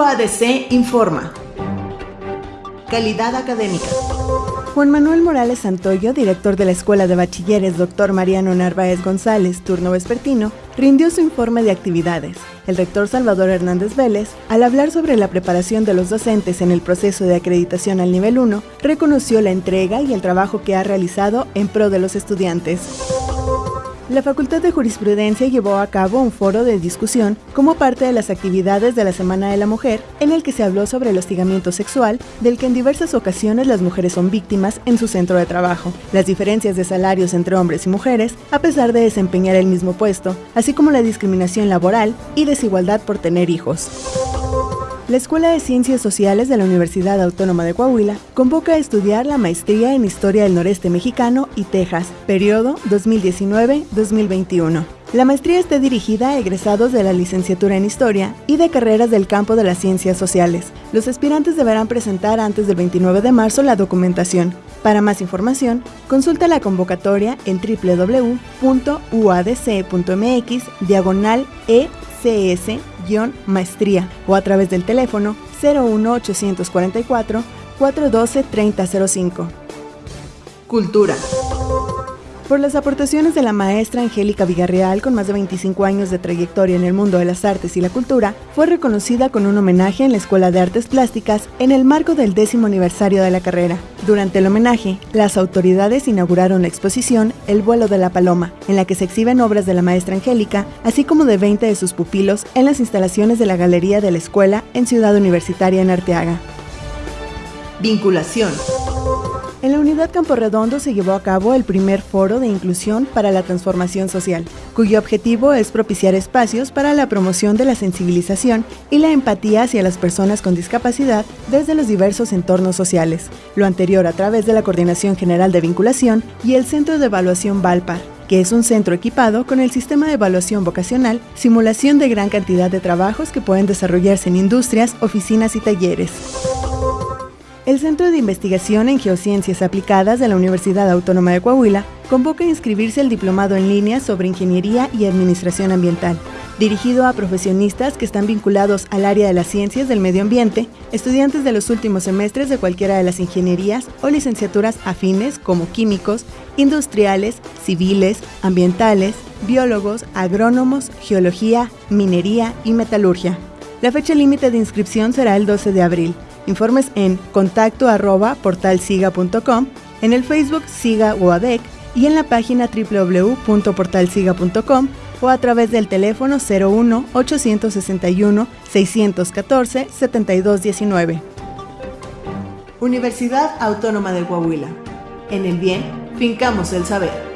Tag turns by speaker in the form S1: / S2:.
S1: UADC informa. Calidad académica.
S2: Juan Manuel Morales Santoyo, director de la Escuela de Bachilleres Dr. Mariano Narváez González, turno vespertino, rindió su informe de actividades. El rector Salvador Hernández Vélez, al hablar sobre la preparación de los docentes en el proceso de acreditación al nivel 1, reconoció la entrega y el trabajo que ha realizado en pro de los estudiantes. La Facultad de Jurisprudencia llevó a cabo un foro de discusión como parte de las actividades de la Semana de la Mujer, en el que se habló sobre el hostigamiento sexual, del que en diversas ocasiones las mujeres son víctimas en su centro de trabajo, las diferencias de salarios entre hombres y mujeres, a pesar de desempeñar el mismo puesto, así como la discriminación laboral y desigualdad por tener hijos. La Escuela de Ciencias Sociales de la Universidad Autónoma de Coahuila convoca a estudiar la maestría en Historia del Noreste Mexicano y Texas, periodo 2019-2021. La maestría está dirigida a egresados de la licenciatura en Historia y de carreras del campo de las ciencias sociales. Los aspirantes deberán presentar antes del 29 de marzo la documentación. Para más información, consulta la convocatoria en www.uadc.mx diagonal ECS-maestría o a través del teléfono 01844 412 3005.
S1: Cultura
S2: por las aportaciones de la maestra Angélica Villarreal, con más de 25 años de trayectoria en el mundo de las artes y la cultura, fue reconocida con un homenaje en la Escuela de Artes Plásticas en el marco del décimo aniversario de la carrera. Durante el homenaje, las autoridades inauguraron la exposición El vuelo de la paloma, en la que se exhiben obras de la maestra Angélica, así como de 20 de sus pupilos en las instalaciones de la Galería de la Escuela en Ciudad Universitaria en Arteaga.
S1: Vinculación.
S2: En la unidad Campo Redondo se llevó a cabo el primer foro de inclusión para la transformación social, cuyo objetivo es propiciar espacios para la promoción de la sensibilización y la empatía hacia las personas con discapacidad desde los diversos entornos sociales, lo anterior a través de la Coordinación General de Vinculación y el Centro de Evaluación Valpar que es un centro equipado con el sistema de evaluación vocacional, simulación de gran cantidad de trabajos que pueden desarrollarse en industrias, oficinas y talleres. El Centro de Investigación en Geociencias Aplicadas de la Universidad Autónoma de Coahuila convoca a inscribirse el diplomado en línea sobre Ingeniería y Administración Ambiental, dirigido a profesionistas que están vinculados al área de las ciencias del medio ambiente, estudiantes de los últimos semestres de cualquiera de las ingenierías o licenciaturas afines como químicos, industriales, civiles, ambientales, biólogos, agrónomos, geología, minería y metalurgia. La fecha límite de inscripción será el 12 de abril. Informes en contacto arroba portalsiga.com, en el Facebook Siga UADEC y en la página www.portalsiga.com o a través del teléfono 01 861 614 7219.
S1: Universidad Autónoma de Coahuila. En el bien, fincamos el saber.